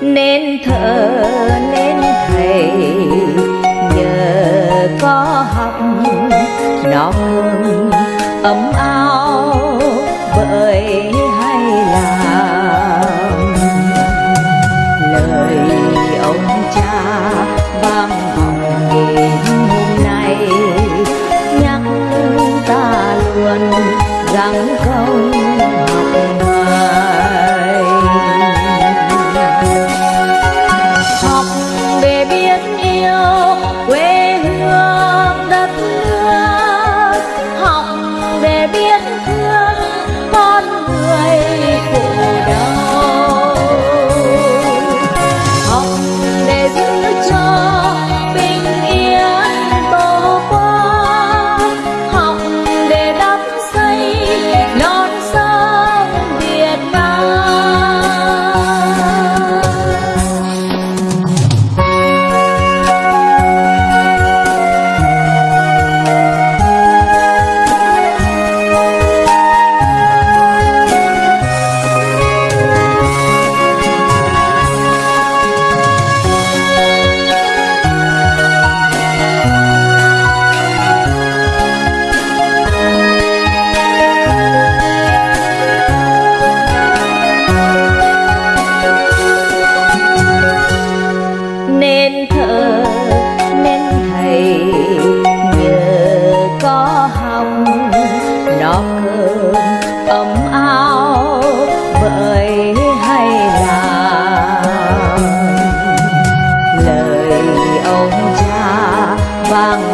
nên thờ, nên thầy, nhờ có học nọ hương ấm ao bởi hay làm. Lời ông cha gió cơm ấm ao vậy hay là lời ông cha vang